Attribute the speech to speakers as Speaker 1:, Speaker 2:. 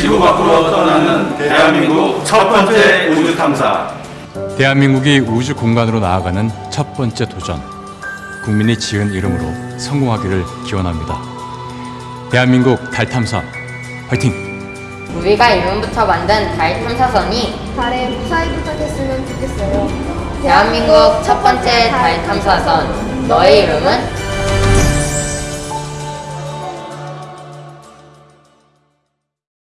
Speaker 1: 지구 밖으로 떠나는 대한민국 첫 번째 우주 탐사.
Speaker 2: 대한민국이 우주 공간으로 나아가는 첫 번째 도전. 국민이 지은 이름으로 성공하기를 기원합니다. 대한민국 달 탐사 화이팅!
Speaker 3: 우리가 이름부터 만든 달 탐사선이
Speaker 4: 달에 무사히 도착했으면 좋겠어요.
Speaker 3: 대한민국 첫 번째 달 탐사선 너의 이름은